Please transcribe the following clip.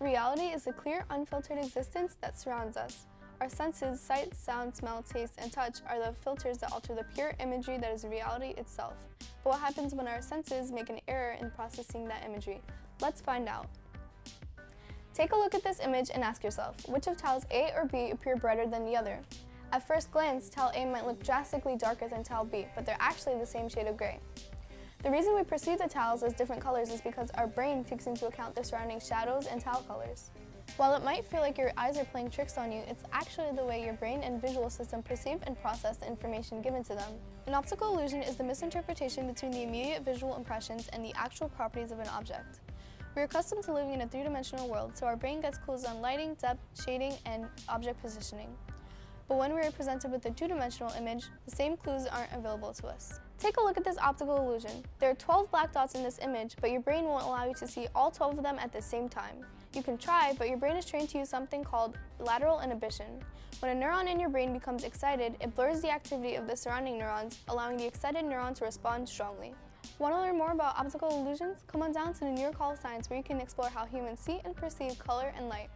Reality is the clear, unfiltered existence that surrounds us. Our senses, sight, sound, smell, taste, and touch are the filters that alter the pure imagery that is reality itself. But what happens when our senses make an error in processing that imagery? Let's find out. Take a look at this image and ask yourself, which of tiles A or B appear brighter than the other? At first glance, tile A might look drastically darker than tile B, but they're actually the same shade of gray. The reason we perceive the tiles as different colors is because our brain takes into account the surrounding shadows and tile colors. While it might feel like your eyes are playing tricks on you, it's actually the way your brain and visual system perceive and process the information given to them. An optical illusion is the misinterpretation between the immediate visual impressions and the actual properties of an object. We're accustomed to living in a three-dimensional world, so our brain gets clues on lighting, depth, shading, and object positioning. But when we are presented with a two-dimensional image, the same clues aren't available to us. Take a look at this optical illusion. There are 12 black dots in this image, but your brain won't allow you to see all 12 of them at the same time. You can try, but your brain is trained to use something called lateral inhibition. When a neuron in your brain becomes excited, it blurs the activity of the surrounding neurons, allowing the excited neuron to respond strongly. Want to learn more about optical illusions? Come on down to the New York Hall of Science where you can explore how humans see and perceive color and light.